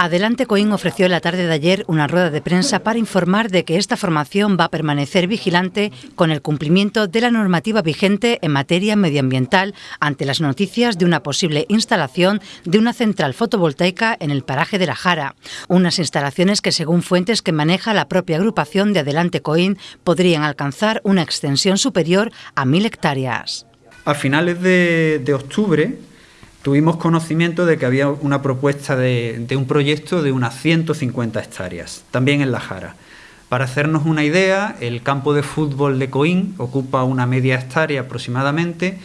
Adelante Coín ofreció la tarde de ayer una rueda de prensa para informar de que esta formación va a permanecer vigilante con el cumplimiento de la normativa vigente en materia medioambiental ante las noticias de una posible instalación de una central fotovoltaica en el paraje de la Jara. Unas instalaciones que, según fuentes que maneja la propia agrupación de Adelante Coín, podrían alcanzar una extensión superior a mil hectáreas. A finales de, de octubre, tuvimos conocimiento de que había una propuesta de, un proyecto de unas 150 hectáreas, también en La Jara. Para hacernos una idea, el campo de fútbol de Coín ocupa una media hectárea aproximadamente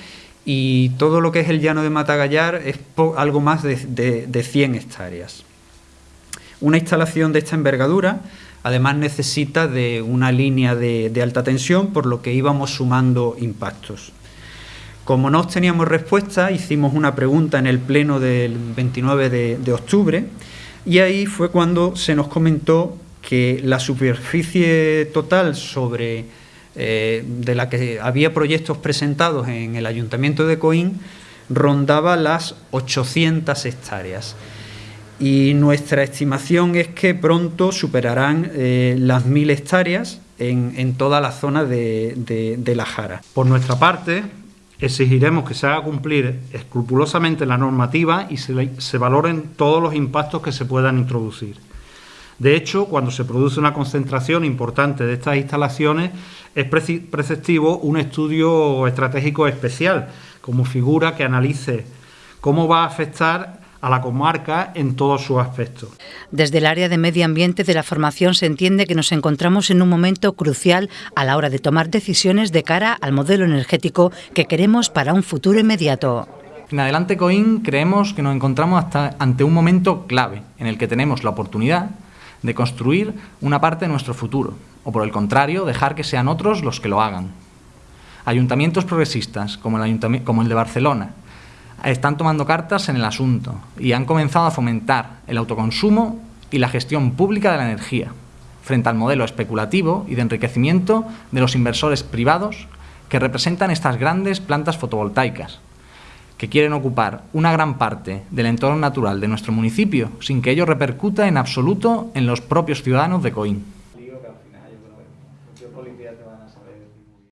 y todo lo que es el llano de Matagallar es algo más de, 100 hectáreas. Una instalación de esta envergadura además necesita de una línea de alta tensión, por lo que íbamos sumando impactos. Como no obteníamos respuesta, hicimos una pregunta en el pleno del 29 de, octubre y ahí fue cuando se nos comentó que la superficie total sobre eh, de la que había proyectos presentados en el Ayuntamiento de Coín rondaba las 800 hectáreas. Y nuestra estimación es que pronto superarán eh, las 1.000 hectáreas en, toda la zona de, de La Jara. Por nuestra parte, Exigiremos que se haga cumplir escrupulosamente la normativa y se, valoren todos los impactos que se puedan introducir. De hecho, cuando se produce una concentración importante de estas instalaciones, es preceptivo un estudio estratégico especial como figura que analice cómo va a afectar a la comarca en todos sus aspectos. Desde el área de medio ambiente de la formación se entiende que nos encontramos en un momento crucial a la hora de tomar decisiones de cara al modelo energético que queremos para un futuro inmediato. En Adelante Coin creemos que nos encontramos hasta ante un momento clave en el que tenemos la oportunidad de construir una parte de nuestro futuro, o por el contrario, dejar que sean otros los que lo hagan. Ayuntamientos progresistas, como el, como el de Barcelona, están tomando cartas en el asunto y han comenzado a fomentar el autoconsumo y la gestión pública de la energía, frente al modelo especulativo y de enriquecimiento de los inversores privados que representan estas grandes plantas fotovoltaicas, que quieren ocupar una gran parte del entorno natural de nuestro municipio sin que ello repercuta en absoluto en los propios ciudadanos de Coín.